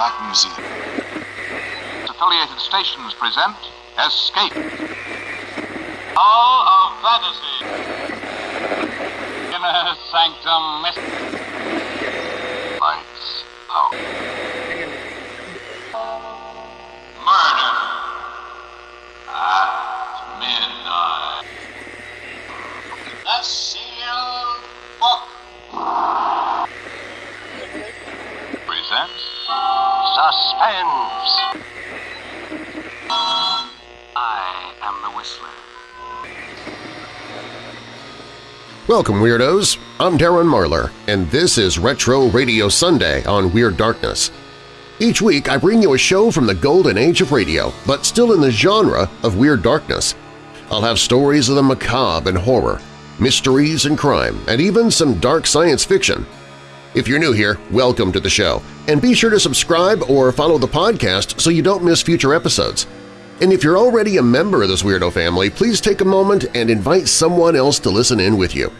Black Museum. Affiliated stations present Escape. Hall of Fantasy. Inner Sanctum Mystery. Suspense. I am the Whistler. Welcome, Weirdos! I'm Darren Marlar, and this is Retro Radio Sunday on Weird Darkness. Each week I bring you a show from the golden age of radio, but still in the genre of Weird Darkness. I'll have stories of the macabre and horror, mysteries and crime, and even some dark science fiction. If you're new here, welcome to the show, and be sure to subscribe or follow the podcast so you don't miss future episodes. And if you're already a member of this weirdo family, please take a moment and invite someone else to listen in with you.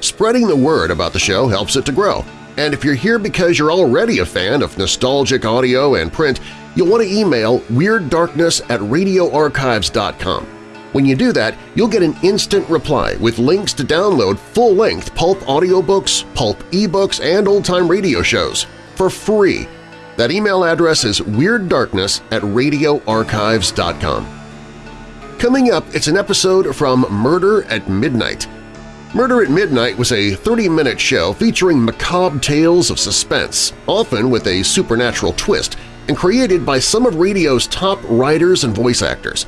Spreading the word about the show helps it to grow, and if you're here because you're already a fan of nostalgic audio and print, you'll want to email WeirdDarkness at radioarchives.com. When you do that, you'll get an instant reply with links to download full-length pulp audiobooks, pulp ebooks, and old-time radio shows for free that email address is WeirdDarkness at radioarchives.com. Coming up, it's an episode from Murder at Midnight. Murder at Midnight was a 30-minute show featuring macabre tales of suspense, often with a supernatural twist, and created by some of radio's top writers and voice actors.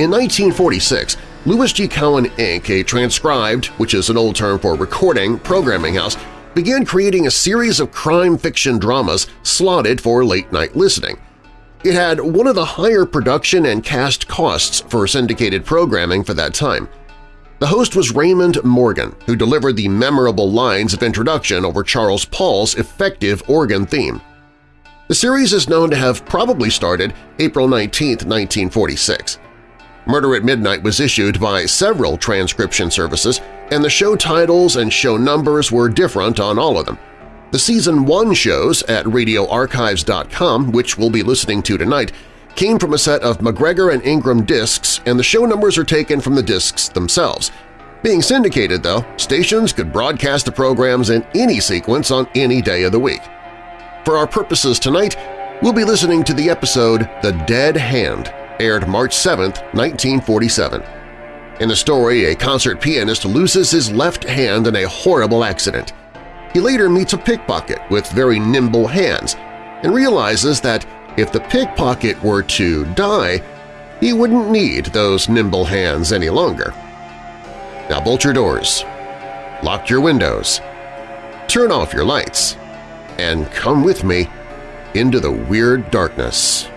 In 1946, Louis G. Cowan Inc., a transcribed, which is an old term for recording, programming house, began creating a series of crime fiction dramas slotted for late-night listening. It had one of the higher production and cast costs for syndicated programming for that time. The host was Raymond Morgan, who delivered the memorable lines of introduction over Charles Paul's effective organ theme. The series is known to have probably started April 19, 1946. Murder at Midnight was issued by several transcription services, and the show titles and show numbers were different on all of them. The Season 1 shows at radioarchives.com, which we'll be listening to tonight, came from a set of McGregor and Ingram discs, and the show numbers are taken from the discs themselves. Being syndicated, though, stations could broadcast the programs in any sequence on any day of the week. For our purposes tonight, we'll be listening to the episode The Dead Hand, aired March 7, 1947. In the story, a concert pianist loses his left hand in a horrible accident. He later meets a pickpocket with very nimble hands and realizes that if the pickpocket were to die, he wouldn't need those nimble hands any longer. Now bolt your doors, lock your windows, turn off your lights, and come with me into the weird darkness.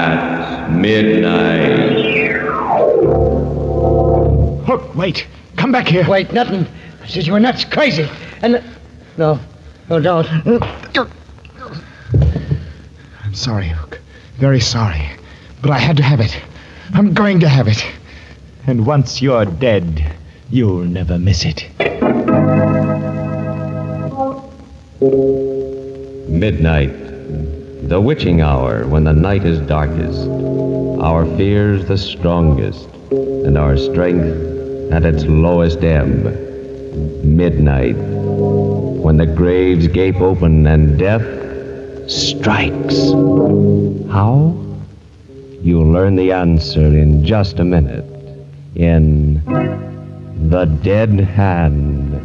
At midnight. Hook, wait. Come back here. Wait, nothing. I said you were nuts, crazy. And no, no, don't. I'm sorry, Hook. Very sorry. But I had to have it. I'm going to have it. And once you're dead, you'll never miss it. Midnight. The witching hour when the night is darkest, our fears the strongest, and our strength at its lowest ebb. Midnight. When the graves gape open and death strikes. How? You'll learn the answer in just a minute in The Dead Hand.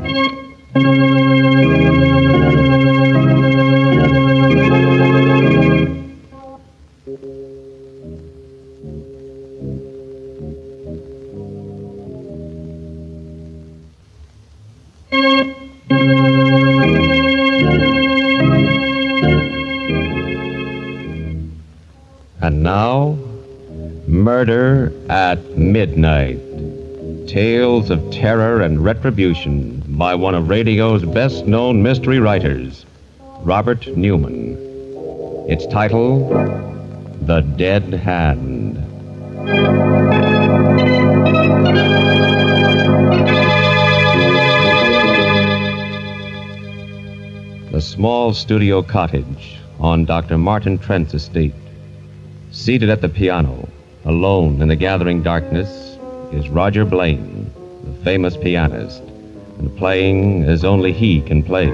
At Midnight. Tales of terror and retribution by one of radio's best known mystery writers, Robert Newman. Its title, The Dead Hand. The small studio cottage on Dr. Martin Trent's estate. Seated at the piano, alone in the gathering darkness, is Roger Blaine, the famous pianist, and playing as only he can play.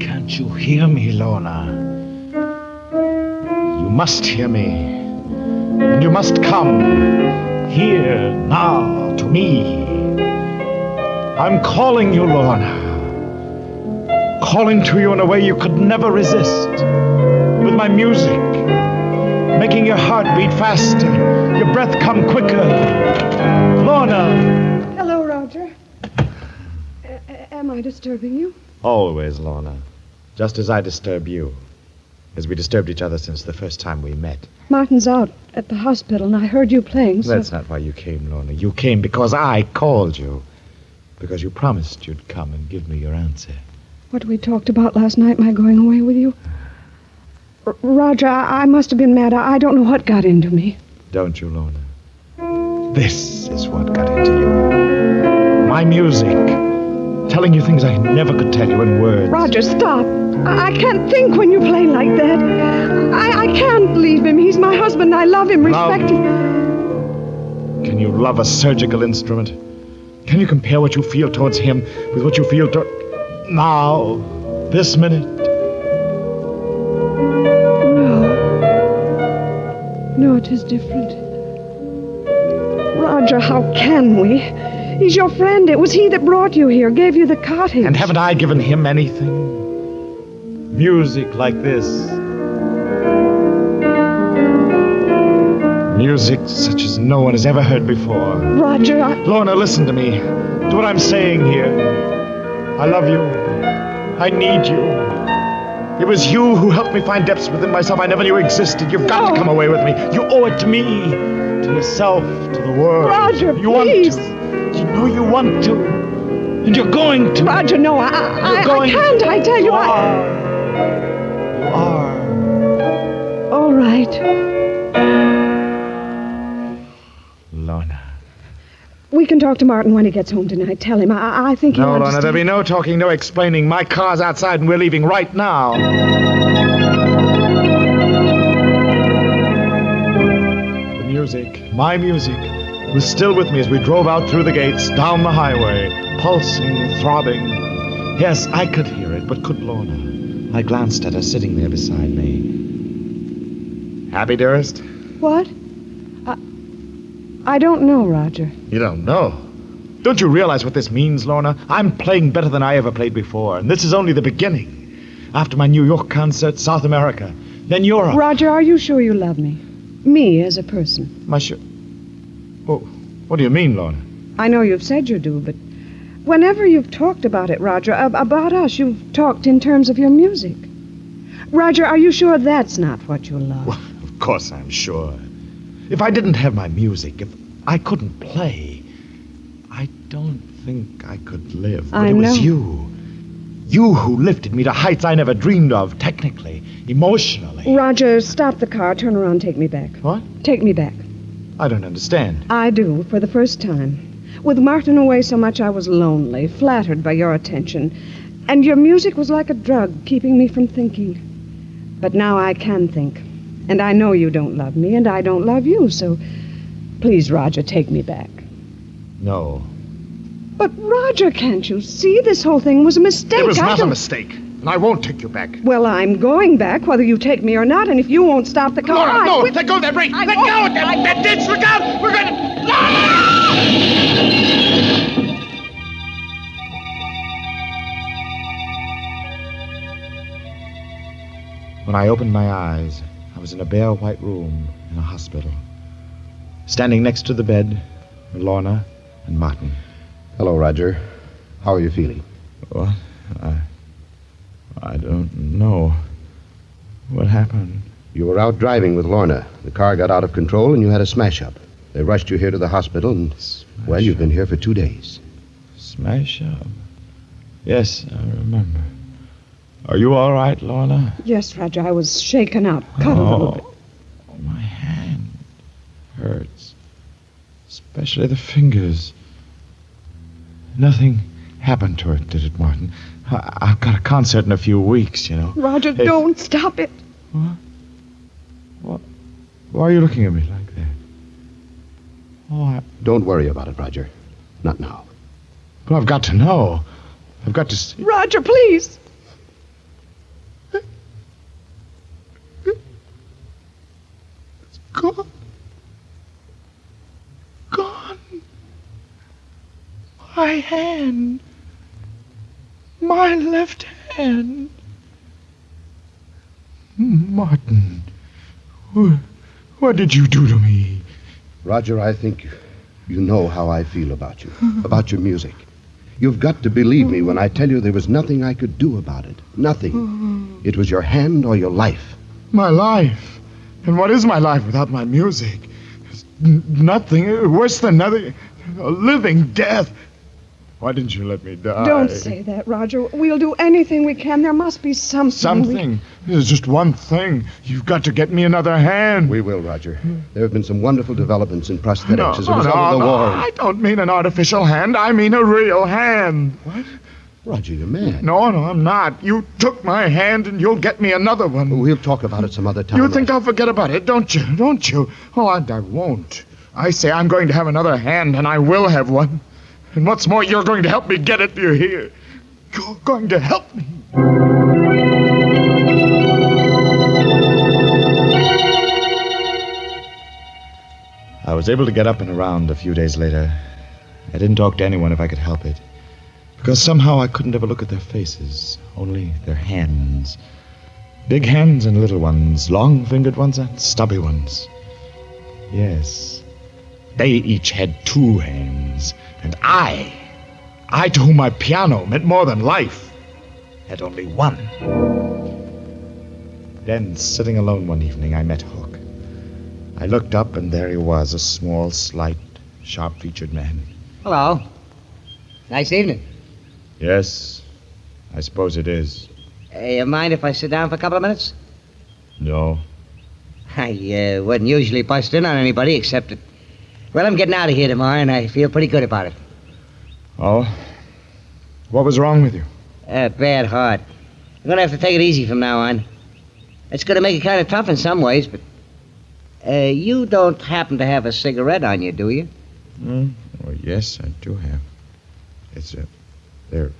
Can't you hear me, Lorna? You must hear me. And you must come here now to me. I'm calling you, Lorna. Calling to you in a way you could never resist. With my music, making your heart beat faster, your breath come quicker. Lorna! Hello, Roger. A- am I disturbing you? Always, Lorna. Just as I disturb you. As we disturbed each other since the first time we met. Martin's out at the hospital, and I heard you playing, so. That's not why you came, Lorna. You came because I called you. Because you promised you'd come and give me your answer. What we talked about last night, my going away with you. R- Roger, I-, I must have been mad. I-, I don't know what got into me. Don't you, Lorna? This is what got into you. My music. Telling you things I never could tell you in words. Roger, stop. I, I can't think when you play like that. I-, I can't leave him. He's my husband. I love him, respect him. Can you love a surgical instrument? Can you compare what you feel towards him with what you feel toward. Now, this minute? No. No, it is different. Roger, how can we? He's your friend. It was he that brought you here, gave you the cottage. And haven't I given him anything? Music like this. Music such as no one has ever heard before. Roger, I... Lorna, listen to me. To what I'm saying here. I love you. I need you. It was you who helped me find depths within myself I never knew existed. You've got No. to oh. come away with me. You owe it to me, to yourself, to the world. Roger, you please. want to. You know you want to. And you're going to. Roger, no, I, I, You're I, I going can't. I tell you, You I... are. You are. All right. Lorna. We can talk to Martin when he gets home tonight. Tell him. I, I think he'll No, Lorna, understand. there'll be no talking, no explaining. My car's outside and we're leaving right now. The music, my music, was still with me as we drove out through the gates, down the highway, pulsing, throbbing. Yes, I could hear it, but could Lorna? I glanced at her sitting there beside me. Happy, dearest? What? I, I don't know, Roger. You don't know. Don't you realize what this means, Lorna? I'm playing better than I ever played before, and this is only the beginning. After my New York concert, South America, then Europe. Roger, are you sure you love me? Me as a person. My sh- Oh, what do you mean, Lorna? I know you've said you do, but whenever you've talked about it, Roger, ab- about us, you've talked in terms of your music. Roger, are you sure that's not what you love? Well, of course I'm sure. If I didn't have my music, if I couldn't play, I don't think I could live. But I it was you. You who lifted me to heights I never dreamed of, technically, emotionally. Roger, stop the car, turn around, take me back. What? Take me back. I don't understand. I do, for the first time. With Martin away so much, I was lonely, flattered by your attention. And your music was like a drug, keeping me from thinking. But now I can think. And I know you don't love me, and I don't love you, so please, Roger, take me back. No. But, Roger, can't you see? This whole thing was a mistake. It was I not a don't- mistake. And I won't take you back. Well, I'm going back, whether you take me or not, and if you won't stop the car. Laura, I- no! we- Let go of that brake! I Let won't. go of that, that ditch! Look out! We're gonna... When I opened my eyes, I was in a bare white room in a hospital. Standing next to the bed were Lorna and Martin. Hello, Roger. How are you feeling? What? I. I don't know. What happened? You were out driving with Lorna. The car got out of control and you had a smash up. They rushed you here to the hospital and, well, you've been here for two days. Smash up. Yes, I remember. Are you all right, Lorna? Yes, Roger, I was shaken up, cut a little bit. Oh, my hand hurts. Especially the fingers. Nothing happened to it, did it, Martin? I- I've got a concert in a few weeks, you know. Roger, Hey. don't stop it. What? What? Why are you looking at me like that? Oh, I, Don't worry about it, Roger. Not now. but I've got to know. I've got to see. Roger, please. It's gone. Gone. My hand. My left hand. Martin. What, did you do to me? Roger, I think you know how I feel about you, about your music. You've got to believe me when I tell you there was nothing I could do about it. Nothing. It was your hand or your life. My life. And what is my life without my music? It's n- nothing. Worse than nothing. A living death. Why didn't you let me die? Don't say that, Roger. We'll do anything we can. There must be something. we- Something. There's just one thing. You've got to get me another hand. We will, Roger. There have been some wonderful developments in prosthetics no, as a no, of the no, war. I don't mean an artificial hand. I mean a real hand. What? Roger, you're mad. No, no, I'm not. You took my hand and you'll get me another one. Oh, we'll talk about it some other time. You think I'll forget about it, don't you? Don't you? Oh, I, I won't. I say I'm going to have another hand, and I will have one. And what's more, you're going to help me get it, do you hear? You're going to help me. I was able to get up and around a few days later. I didn't talk to anyone if I could help it. Because somehow I couldn't ever look at their faces, only their hands. Big hands and little ones, long fingered ones and stubby ones. Yes, they each had two hands, and I, I to whom my piano meant more than life, had only one. Then, sitting alone one evening, I met Hook. I looked up, and there he was, a small, slight, sharp featured man. Hello. Nice evening. Yes, I suppose it is. Uh, you mind if I sit down for a couple of minutes? No. I uh, wouldn't usually bust in on anybody except that. Well, I'm getting out of here tomorrow, and I feel pretty good about it. Oh? What was wrong with you? A bad heart. I'm gonna have to take it easy from now on. It's gonna make it kind of tough in some ways, but. Uh, you don't happen to have a cigarette on you, do you? Hmm? Oh, yes, I do have. It's a. There.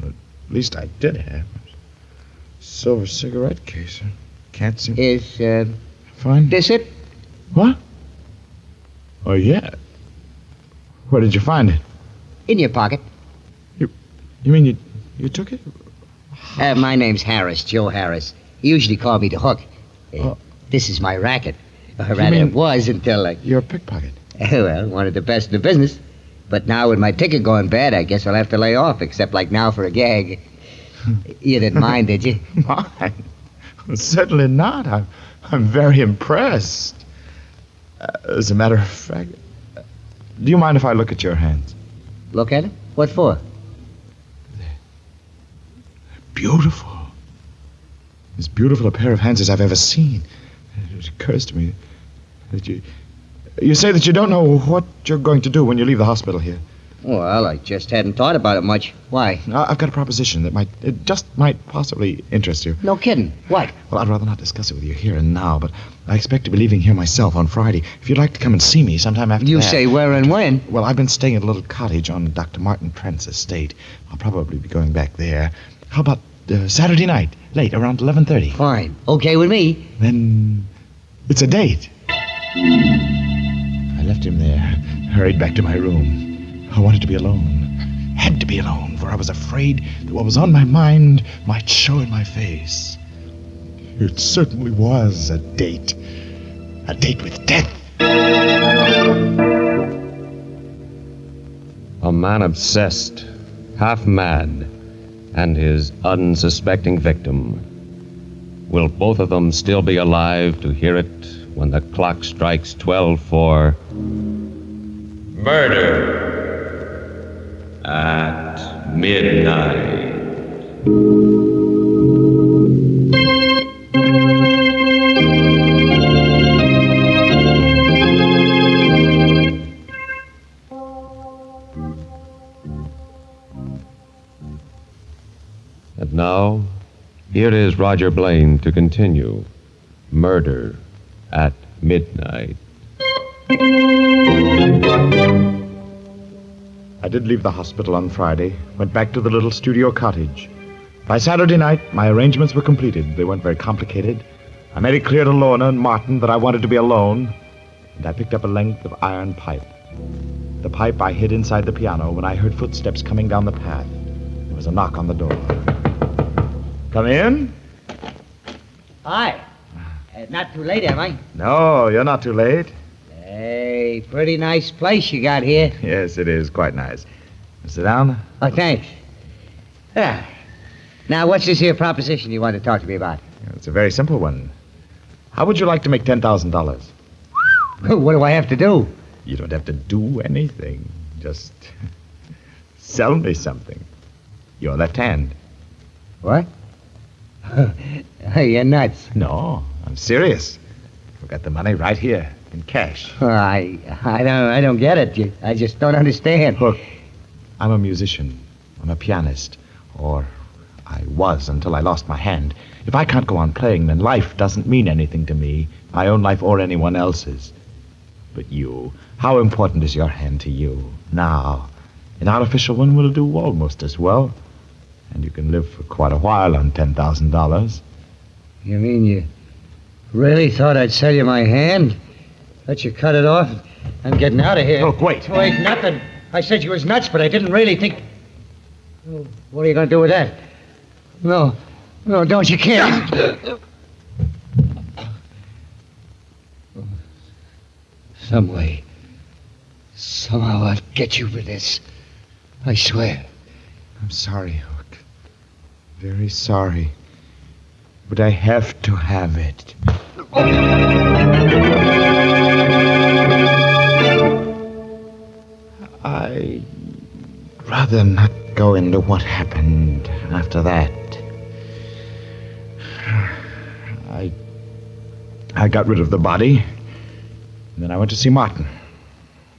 Well, at least I did have. Silver cigarette case. Can't seem. Is uh, Find this it? What? Oh, yeah. Where did you find it? In your pocket. You you mean you you took it? Uh, my name's Harris, Joe Harris. He usually called me the Hook. Uh, Oh. This is my racket. Or rather, mean- it was until I. You're a pickpocket. well, one of the best in the business. But now with my ticket going bad, I guess I'll have to lay off, except like now for a gag. you didn't mind, did you? Mine? Certainly not. I'm, I'm very impressed. Uh, as a matter of fact, do you mind if I look at your hands? Look at it? What for? They're Beautiful. As beautiful a pair of hands as I've ever seen. It occurs to me that you. You say that you don't know what you're going to do when you leave the hospital here. Well, I just hadn't thought about it much. Why? I've got a proposition that might, it just might possibly interest you. No kidding. What? Well, I'd rather not discuss it with you here and now, but I expect to be leaving here myself on Friday. If you'd like to come and see me sometime after You that. say where and when? Well, I've been staying at a little cottage on Dr. Martin Trent's estate. I'll probably be going back there. How about uh, Saturday night, late, around 11.30? Fine. Okay with me. Then it's a date. I left him there, hurried back to my room. I wanted to be alone. Had to be alone, for I was afraid that what was on my mind might show in my face. It certainly was a date. A date with death. A man obsessed, half mad, and his unsuspecting victim. Will both of them still be alive to hear it when the clock strikes 12 for murder at midnight? And now, here is Roger Blaine to continue Murder at Midnight. I did leave the hospital on Friday, went back to the little studio cottage. By Saturday night, my arrangements were completed. They weren't very complicated. I made it clear to Lorna and Martin that I wanted to be alone, and I picked up a length of iron pipe. The pipe I hid inside the piano when I heard footsteps coming down the path. There was a knock on the door. Come in? Hi. Uh, not too late, am I? No, you're not too late. Hey, pretty nice place you got here. Yes, it is quite nice. Sit down. Oh, thanks. Yeah. Now, what's this here proposition you want to talk to me about? It's a very simple one. How would you like to make $10,000? what do I have to do? You don't have to do anything. Just sell me something. Your left hand. What? You're nuts. No, I'm serious. I've got the money right here in cash. I, I don't, I don't get it. You, I just don't understand. Look, I'm a musician. I'm a pianist. Or I was until I lost my hand. If I can't go on playing, then life doesn't mean anything to me, my own life or anyone else's. But you, how important is your hand to you? Now, an artificial one will do almost as well. And you can live for quite a while on $10,000. You mean you really thought I'd sell you my hand? Let you cut it off? I'm getting out of here. Look, wait. Wait, nothing. I said you was nuts, but I didn't really think. Oh, What are you going to do with that? No, no, don't you can't. Some way, somehow I'll get you for this. I swear. I'm sorry, Hook. Very sorry. But I have to have it. Rather not go into what happened after that. I. I got rid of the body. And then I went to see Martin.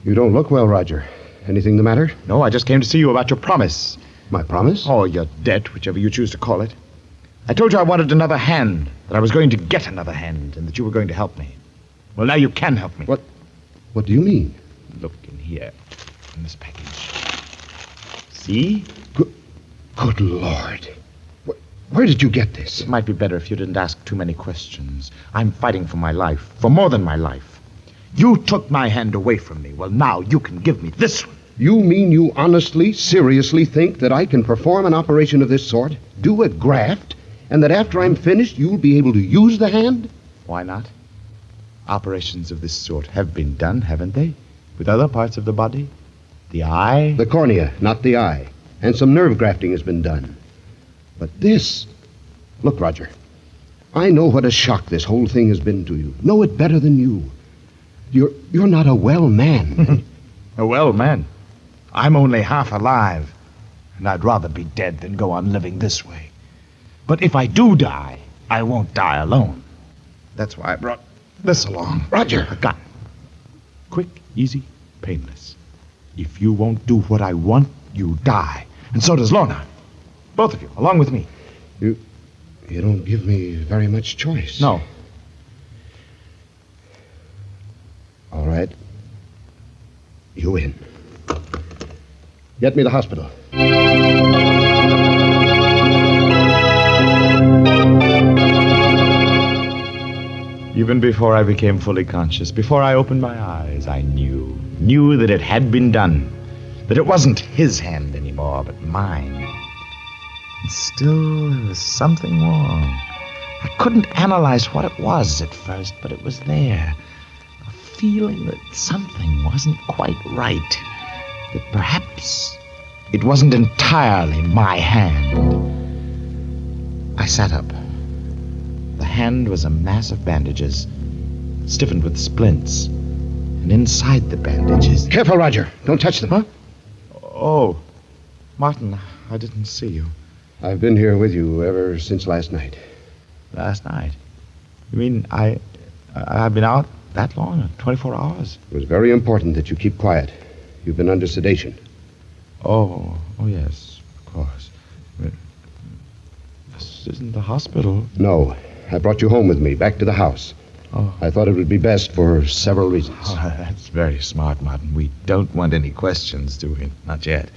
You don't look well, Roger. Anything the matter? No, I just came to see you about your promise. My promise? Or your debt, whichever you choose to call it. I told you I wanted another hand, that I was going to get another hand, and that you were going to help me. Well, now you can help me. What? What do you mean? Look in here, in this package. See? Good Lord. Wh- Where did you get this? It might be better if you didn't ask too many questions. I'm fighting for my life, for more than my life. You took my hand away from me. Well, now you can give me this one. You mean you honestly, seriously think that I can perform an operation of this sort, do a graft, and that after I'm finished, you'll be able to use the hand? Why not? Operations of this sort have been done, haven't they? With other parts of the body? The eye? The cornea, not the eye. And some nerve grafting has been done. But this. Look, Roger. I know what a shock this whole thing has been to you. Know it better than you. You're you're not a well man. a well, man, I'm only half alive, and I'd rather be dead than go on living this way. But if I do die, I won't die alone. That's why I brought this along. Roger. A gun. Quick, easy, painless. If you won't do what I want, you die. And so does Lorna. Both of you, along with me. you You don't give me very much choice. No, All right. You win. Get me the hospital. Even before I became fully conscious, before I opened my eyes, I knew, knew that it had been done. That it wasn't his hand anymore, but mine. And still, there was something wrong. I couldn't analyze what it was at first, but it was there. A feeling that something wasn't quite right. that perhaps it wasn't entirely my hand. I sat up. The hand was a mass of bandages, stiffened with splints. And inside the bandages. Careful, Roger. Don't touch them. Huh? Oh, Martin, I didn't see you. I've been here with you ever since last night. Last night? You mean I, I I've been out that long? 24 hours? It was very important that you keep quiet. You've been under sedation. Oh, oh yes, of course. This isn't the hospital. No, I brought you home with me, back to the house. Oh. I thought it would be best for several reasons. Oh, that's very smart, Martin. We don't want any questions, do we? Not yet.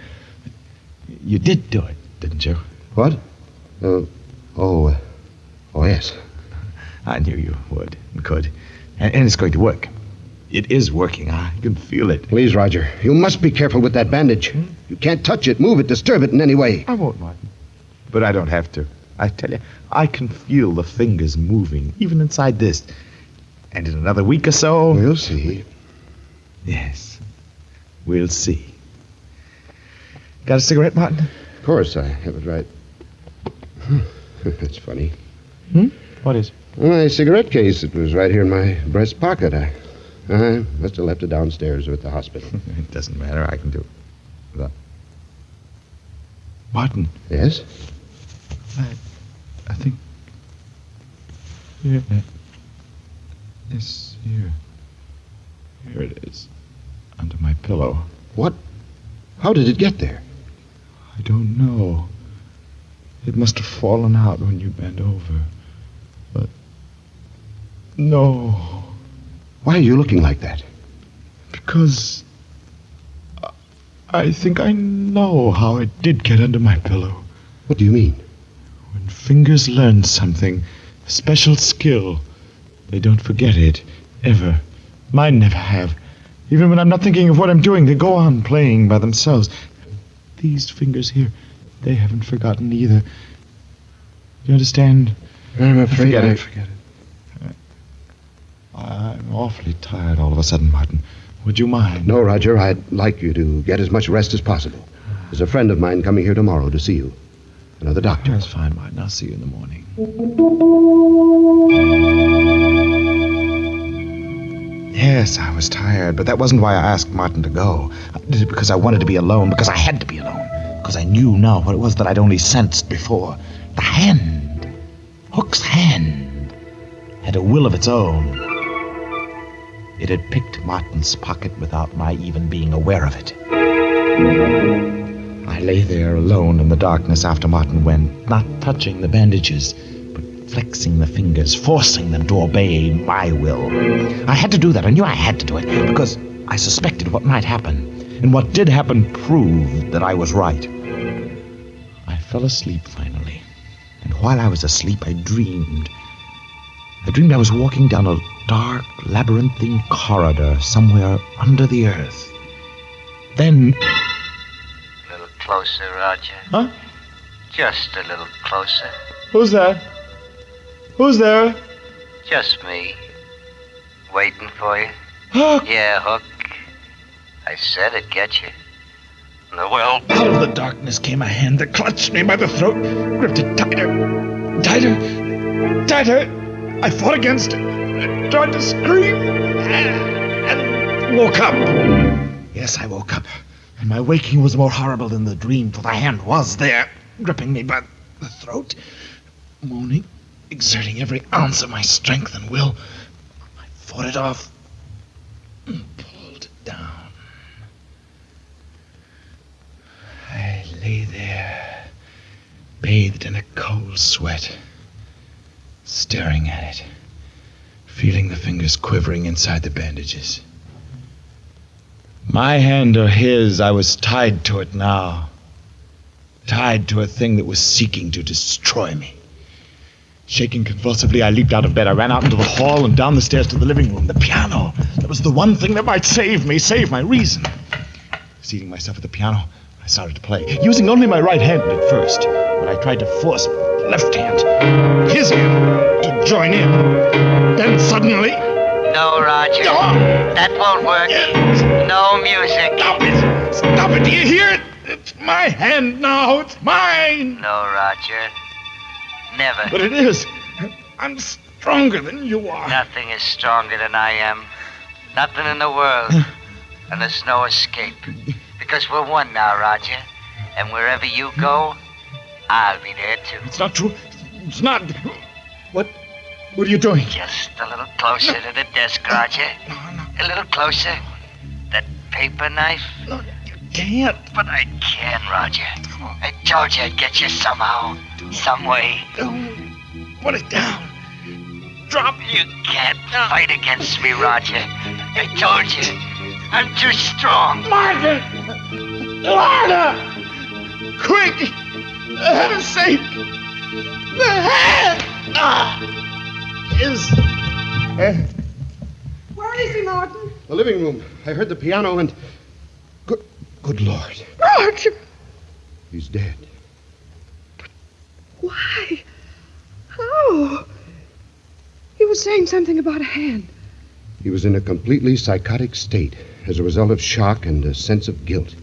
You did do it, didn't you? What? Uh, oh, uh, oh yes. I knew you would and could. And, and it's going to work. It is working. I can feel it. Please, Roger, you must be careful with that bandage. You can't touch it, move it, disturb it in any way. I won't, Martin. But I don't have to. I tell you, I can feel the fingers moving, even inside this. And in another week or so. We'll see. Yes. We'll see. Got a cigarette, Martin? Of course, I have it right. Hmm. That's funny. Hmm? What is? My cigarette case, it was right here in my breast pocket. I, I must have left it downstairs or at the hospital. It doesn't matter. I can do that. Martin, yes? I, I think. Here. Yes, here. Here it is. Under my pillow. What? How did it get there? I don't know. It must have fallen out when you bent over. But. No. Why are you looking like that? Because. I- think I know how it did get under my pillow. What do you mean? When fingers learn something, a special skill, they don't forget it, ever. Mine never have. Even when I'm not thinking of what I'm doing, they go on playing by themselves. These fingers here, they haven't forgotten either. You understand? I'm afraid Forget I it. Forget it. I'm awfully tired all of a sudden, Martin. Would you mind? No, Roger, I'd like you to get as much rest as possible. There's a friend of mine coming here tomorrow to see you. Another doctor. That's fine, Martin. I'll see you in the morning. Yes, I was tired, but that wasn't why I asked Martin to go. I did it because I wanted to be alone, because I had to be alone, because I knew now what it was that I'd only sensed before. The hand, Hook's hand, had a will of its own. It had picked Martin's pocket without my even being aware of it. I lay there alone in the darkness after Martin went, not touching the bandages, flexing the fingers, forcing them to obey my will. I had to do that. I knew I had to do it because I suspected what might happen. And what did happen proved that I was right. I fell asleep finally. And while I was asleep, I dreamed. I dreamed I was walking down a dark, labyrinthine corridor somewhere under the earth. Then. A little closer, Roger. Huh? Just a little closer. Who's that? Who's there? Just me. Waiting for you. Yeah, Hook. I said it'd get you. No, well, Out of the darkness came a hand that clutched me by the throat, gripped it tighter, tighter, tighter. I fought against it, I tried to scream, and, and woke up. Yes, I woke up, and my waking was more horrible than the dream, for the hand was there, gripping me by the throat, moaning, exerting every ounce of my strength and will. I fought it off, and pulled it down. I lay there, bathed in a cold sweat, staring at it, feeling the fingers quivering inside the bandages. My hand or his, I was tied to it now. Tied to a thing that was seeking to destroy me. Shaking convulsively, I leaped out of bed. I ran out into the hall and down the stairs to the living room. The piano. That was the one thing that might save me, save my reason. Seating myself at the piano, I started to play, using only my right hand at first, but I tried to force my left hand, his hand, to join in. Then suddenly, No, Roger. That won't work. No music. Stop it! Stop it! Do you hear it? It's my hand now. It's mine. No, Roger. Never. But it is. I'm stronger than you are. Nothing is stronger than I am. Nothing in the world. and there's no escape. Because we're one now, Roger. And wherever you go, I'll be there too. It's not true. It's not. What? What are you doing? Just a little closer to the desk, Roger. A little closer. That paper knife. No, you can't. But I can, Roger. I told you I'd get you somehow. Some way. Put it down. Drop. You can't fight against me, Roger. I told you. I'm too strong. Martin! Martin! Quick! For heaven's sake! The hand! Ah! Is. Uh, Where is he, Martin? The living room. I heard the piano and. Good, good Lord. Roger! He's dead. Why? How? He was saying something about a hand. He was in a completely psychotic state as a result of shock and a sense of guilt.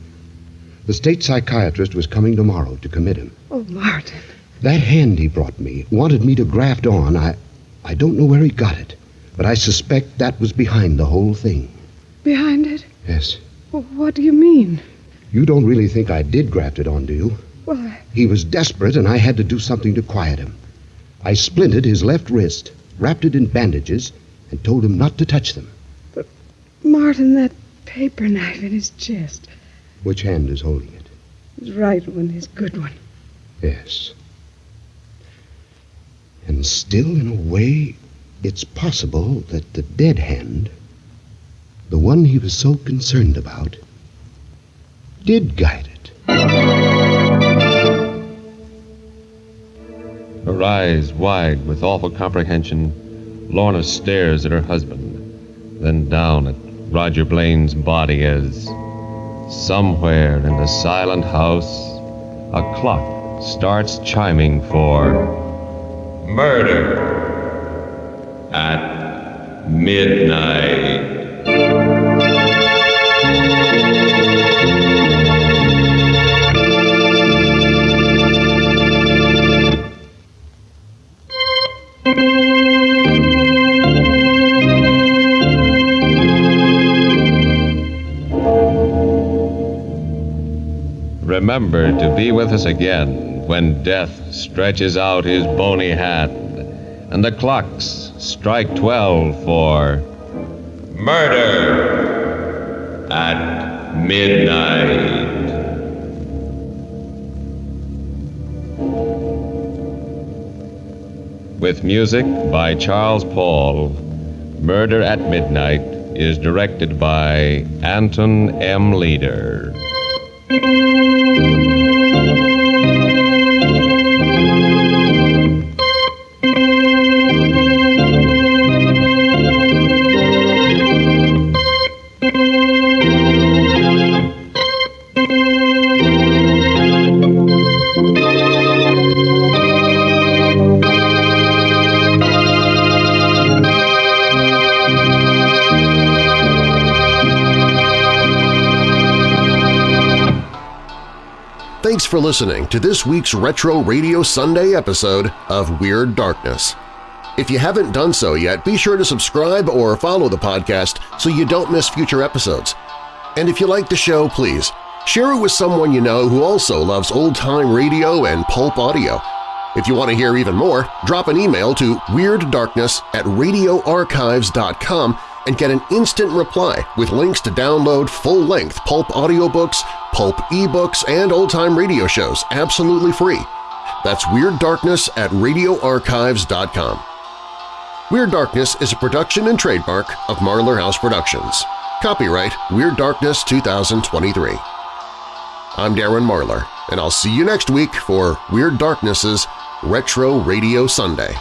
The state psychiatrist was coming tomorrow to commit him. Oh, Martin. That hand he brought me wanted me to graft on. I, I don't know where he got it, but I suspect that was behind the whole thing. Behind it? Yes. Well, what do you mean? You don't really think I did graft it on, do you? Well, I... He was desperate, and I had to do something to quiet him. I splinted his left wrist, wrapped it in bandages, and told him not to touch them. But, Martin, that paper knife in his chest. Which hand is holding it? His right one, his good one. Yes. And still, in a way, it's possible that the dead hand, the one he was so concerned about, did guide it. Her eyes wide with awful comprehension, Lorna stares at her husband, then down at Roger Blaine's body as, somewhere in the silent house, a clock starts chiming for murder at midnight. Remember to be with us again when death stretches out his bony hand and the clocks strike twelve for murder at midnight. With music by Charles Paul, Murder at Midnight is directed by Anton M. Leader. Thanks for listening to this week's Retro Radio Sunday episode of Weird Darkness. If you haven't done so yet, be sure to subscribe or follow the podcast so you don't miss future episodes. And if you like the show, please share it with someone you know who also loves old-time radio and pulp audio. If you want to hear even more, drop an email to weirddarkness at radioarchives.com and get an instant reply with links to download full-length pulp audiobooks, pulp ebooks, and old-time radio shows absolutely free. That's Weird Darkness at radioarchives.com. Weird Darkness is a production and trademark of Marlar House Productions. Copyright Weird Darkness 2023. I'm Darren Marlar, and I'll see you next week for Weird Darkness's Retro Radio Sunday.